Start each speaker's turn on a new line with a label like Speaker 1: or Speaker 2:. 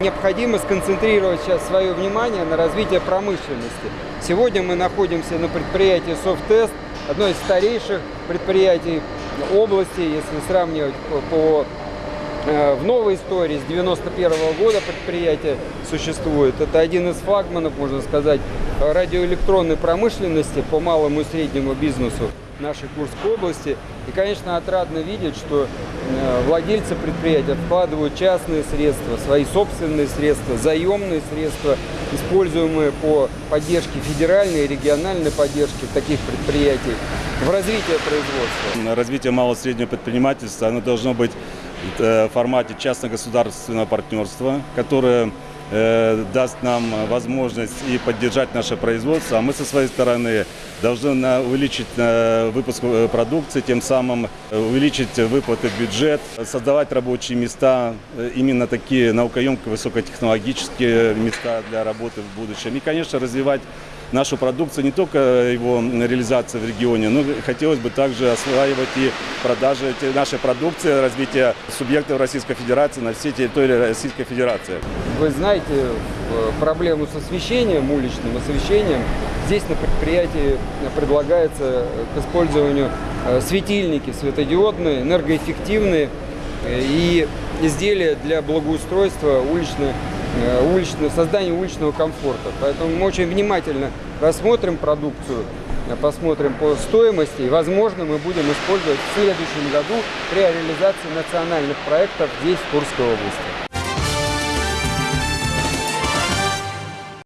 Speaker 1: Необходимо сконцентрировать сейчас свое внимание на развитии промышленности. Сегодня мы находимся на предприятии «Софттест», одно из старейших предприятий области, если сравнивать по, по э, в новой истории, с 91 года предприятие существует. Это один из флагманов, можно сказать, радиоэлектронной промышленности по малому и среднему бизнесу нашей Курской области. И, конечно, отрадно видеть, что э, владельцы предприятия вкладывают частные средства, свои собственные средства, заемные средства, используемые по поддержке федеральной и региональной поддержки таких предприятий в развитие производства.
Speaker 2: Развитие малого и среднего предпринимательства оно должно быть в формате частно-государственного партнерства, которое э, даст нам возможность и поддержать наше производство, а мы со своей стороны должны увеличить э, выпуск э, продукции, тем самым э, увеличить выплаты в бюджет, создавать рабочие места, э, именно такие наукоемкие, высокотехнологические места для работы в будущем. И, конечно, развивать нашу продукцию, не только его реализация в регионе, но хотелось бы также осваивать и продажи нашей продукции, развитие субъектов Российской Федерации на всей территории Российской Федерации.
Speaker 1: Вы знаете э, проблему с освещением, уличным освещением. Здесь на предприятии предлагается к использованию э, светильники светодиодные, энергоэффективные э, и изделия для благоустройства уличной, э, уличного, создания уличного комфорта. Поэтому мы очень внимательно рассмотрим продукцию, э, посмотрим по стоимости и, возможно, мы будем использовать в следующем году при реализации национальных проектов здесь, в Курской области.